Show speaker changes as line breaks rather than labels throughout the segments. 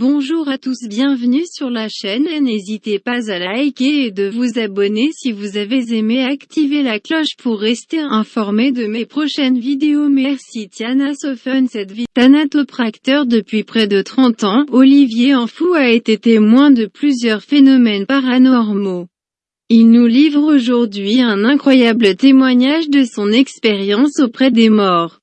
Bonjour à tous bienvenue sur la chaîne. Et n'hésitez pas à liker et de vous abonner si vous avez aimé. Activer la cloche pour rester informé de mes prochaines vidéos. Merci Tiana Sofen cette vie thanatopracteur depuis près de 30 ans, Olivier Enfou a été témoin de plusieurs phénomènes paranormaux. Il nous livre aujourd'hui un incroyable témoignage de son expérience auprès des morts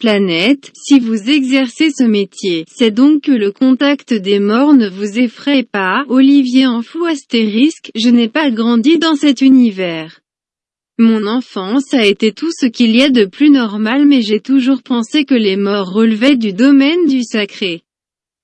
planète, si vous exercez ce métier, c'est donc que le contact des morts ne vous effraie pas, Olivier en fou astérisque, je n'ai pas grandi dans cet univers. Mon enfance a été tout ce qu'il y a de plus normal mais j'ai toujours pensé que les morts relevaient du domaine du sacré.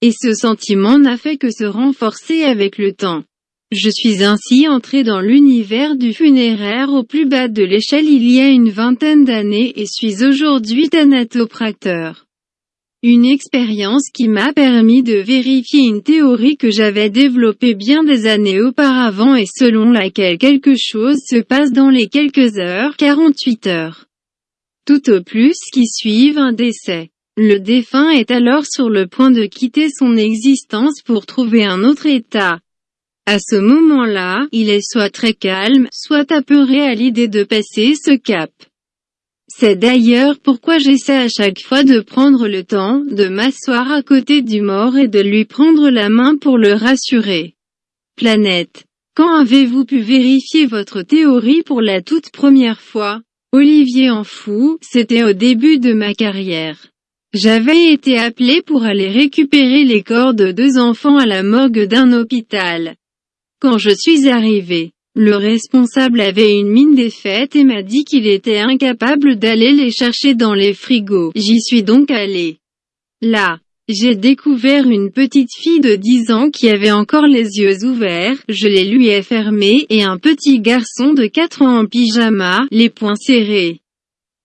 Et ce sentiment n'a fait que se renforcer avec le temps. Je suis ainsi entré dans l'univers du funéraire au plus bas de l'échelle il y a une vingtaine d'années et suis aujourd'hui thanatopracteur. Une expérience qui m'a permis de vérifier une théorie que j'avais développée bien des années auparavant et selon laquelle quelque chose se passe dans les quelques heures, 48 heures. Tout au plus qui suivent un décès. Le défunt est alors sur le point de quitter son existence pour trouver un autre état. À ce moment-là, il est soit très calme, soit apeuré à l'idée de passer ce cap. C'est d'ailleurs pourquoi j'essaie à chaque fois de prendre le temps, de m'asseoir à côté du mort et de lui prendre la main pour le rassurer. Planète. Quand avez-vous pu vérifier votre théorie pour la toute première fois? Olivier en fou, c'était au début de ma carrière. J'avais été appelé pour aller récupérer les corps de deux enfants à la morgue d'un hôpital. Quand je suis arrivé, le responsable avait une mine défaite et m'a dit qu'il était incapable d'aller les chercher dans les frigos. J'y suis donc allé. Là, j'ai découvert une petite fille de 10 ans qui avait encore les yeux ouverts, je les lui ai fermés, et un petit garçon de 4 ans en pyjama, les poings serrés.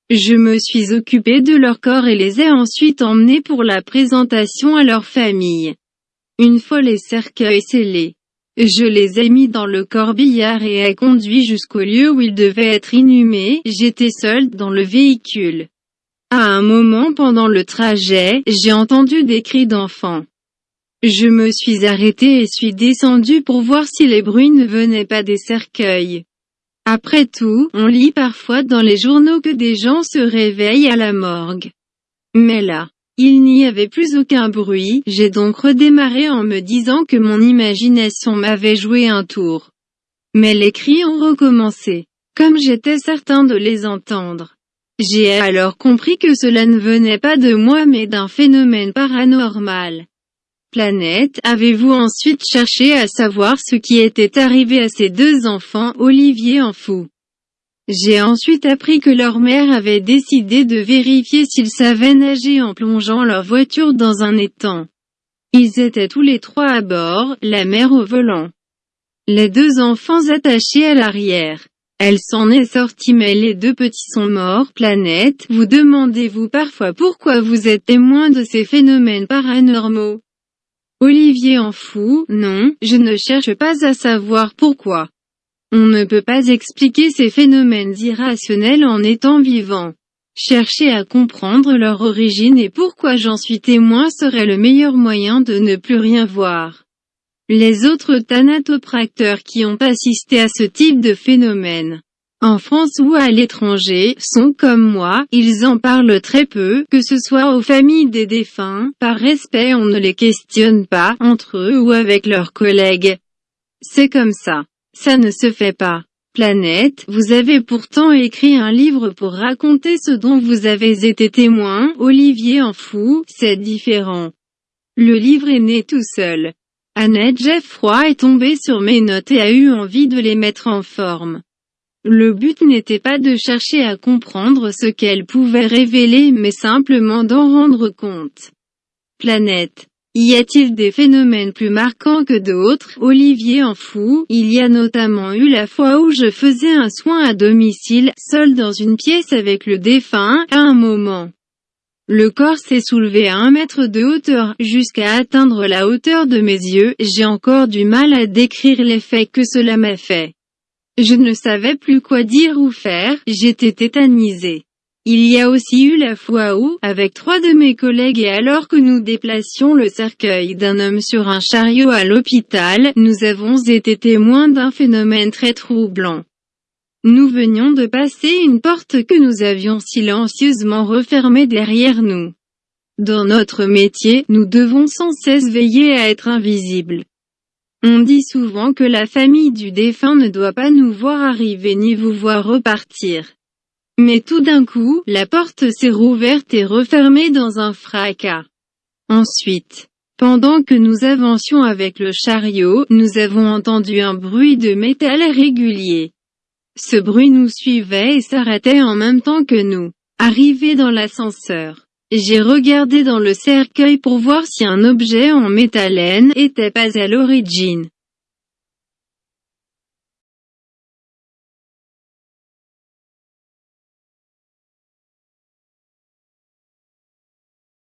Je me suis occupé de leur corps et les ai ensuite emmenés pour la présentation à leur famille. Une fois les cercueils scellés, je les ai mis dans le corbillard et ai conduit jusqu'au lieu où ils devaient être inhumés, j'étais seul dans le véhicule. À un moment pendant le trajet, j'ai entendu des cris d'enfants. Je me suis arrêté et suis descendu pour voir si les bruits ne venaient pas des cercueils. Après tout, on lit parfois dans les journaux que des gens se réveillent à la morgue. Mais là, il n'y avait plus aucun bruit, j'ai donc redémarré en me disant que mon imagination m'avait joué un tour. Mais les cris ont recommencé. Comme j'étais certain de les entendre. J'ai alors compris que cela ne venait pas de moi mais d'un phénomène paranormal. Planète, avez-vous ensuite cherché à savoir ce qui était arrivé à ces deux enfants, Olivier en fou? J'ai ensuite appris que leur mère avait décidé de vérifier s'ils savaient nager en plongeant leur voiture dans un étang. Ils étaient tous les trois à bord, la mère au volant. Les deux enfants attachés à l'arrière. Elle s'en est sortie mais les deux petits sont morts. Planète, vous demandez-vous parfois pourquoi vous êtes témoin de ces phénomènes paranormaux? Olivier en fou, non, je ne cherche pas à savoir pourquoi. On ne peut pas expliquer ces phénomènes irrationnels en étant vivant. Chercher à comprendre leur origine et pourquoi j'en suis témoin serait le meilleur moyen de ne plus rien voir. Les autres thanatopracteurs qui ont assisté à ce type de phénomène, en France ou à l'étranger, sont comme moi, ils en parlent très peu, que ce soit aux familles des défunts, par respect on ne les questionne pas, entre eux ou avec leurs collègues. C'est comme ça. Ça ne se fait pas. Planète, vous avez pourtant écrit un livre pour raconter ce dont vous avez été témoin, Olivier en fou, c'est différent. Le livre est né tout seul. Annette Jeffroy est tombée sur mes notes et a eu envie de les mettre en forme. Le but n'était pas de chercher à comprendre ce qu'elle pouvait révéler mais simplement d'en rendre compte. Planète. Y a-t-il des phénomènes plus marquants que d'autres? Olivier en fou, il y a notamment eu la fois où je faisais un soin à domicile, seul dans une pièce avec le défunt, à un moment. Le corps s'est soulevé à un mètre de hauteur, jusqu'à atteindre la hauteur de mes yeux, j'ai encore du mal à décrire l'effet que cela m'a fait. Je ne savais plus quoi dire ou faire, j'étais tétanisé. Il y a aussi eu la fois où, avec trois de mes collègues et alors que nous déplacions le cercueil d'un homme sur un chariot à l'hôpital, nous avons été témoins d'un phénomène très troublant. Nous venions de passer une porte que nous avions silencieusement refermée derrière nous. Dans notre métier, nous devons sans cesse veiller à être invisibles. On dit souvent que la famille du défunt ne doit pas nous voir arriver ni vous voir repartir. Mais tout d'un coup, la porte s'est rouverte et refermée dans un fracas. Ensuite, pendant que nous avancions avec le chariot, nous avons entendu un bruit de métal régulier. Ce bruit nous suivait et s'arrêtait en même temps que nous. Arrivé dans l'ascenseur, j'ai regardé dans le cercueil pour voir si un objet en métalène était pas à l'origine.